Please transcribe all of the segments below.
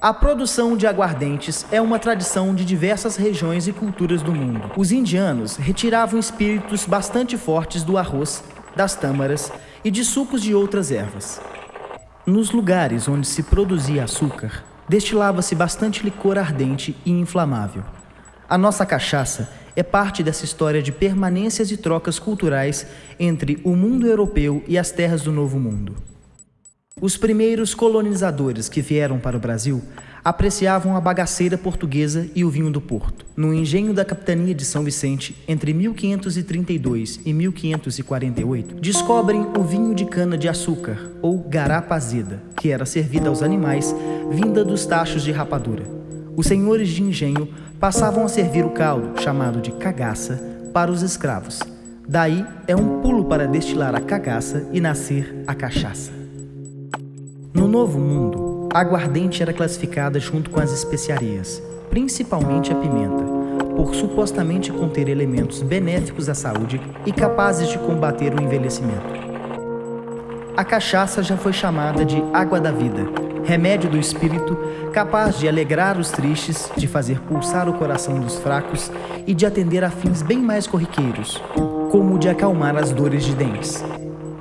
A produção de aguardentes é uma tradição de diversas regiões e culturas do mundo. Os indianos retiravam espíritos bastante fortes do arroz, das tâmaras e de sucos de outras ervas. Nos lugares onde se produzia açúcar, destilava-se bastante licor ardente e inflamável. A nossa cachaça é parte dessa história de permanências e trocas culturais entre o mundo europeu e as terras do Novo Mundo. Os primeiros colonizadores que vieram para o Brasil apreciavam a bagaceira portuguesa e o vinho do Porto. No engenho da capitania de São Vicente, entre 1532 e 1548, descobrem o vinho de cana-de-açúcar, ou garapa azeda, que era servida aos animais, vinda dos tachos de rapadura. Os senhores de engenho passavam a servir o caldo, chamado de cagaça, para os escravos. Daí é um pulo para destilar a cagaça e nascer a cachaça. No Novo Mundo, a aguardente era classificada junto com as especiarias, principalmente a pimenta, por supostamente conter elementos benéficos à saúde e capazes de combater o envelhecimento. A cachaça já foi chamada de água da vida, remédio do espírito, capaz de alegrar os tristes, de fazer pulsar o coração dos fracos e de atender a fins bem mais corriqueiros, como o de acalmar as dores de dentes.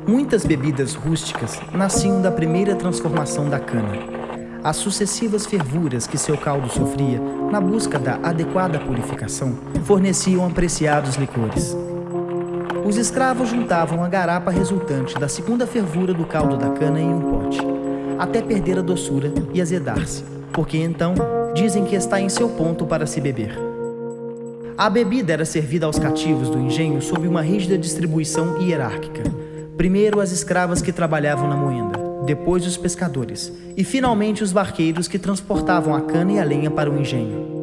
Muitas bebidas rústicas nasciam da primeira transformação da cana. As sucessivas fervuras que seu caldo sofria, na busca da adequada purificação, forneciam apreciados licores. Os escravos juntavam a garapa resultante da segunda fervura do caldo da cana em um pote, até perder a doçura e azedar-se, porque então dizem que está em seu ponto para se beber. A bebida era servida aos cativos do engenho sob uma rígida distribuição hierárquica, Primeiro as escravas que trabalhavam na moenda, depois os pescadores e finalmente os barqueiros que transportavam a cana e a lenha para o engenho.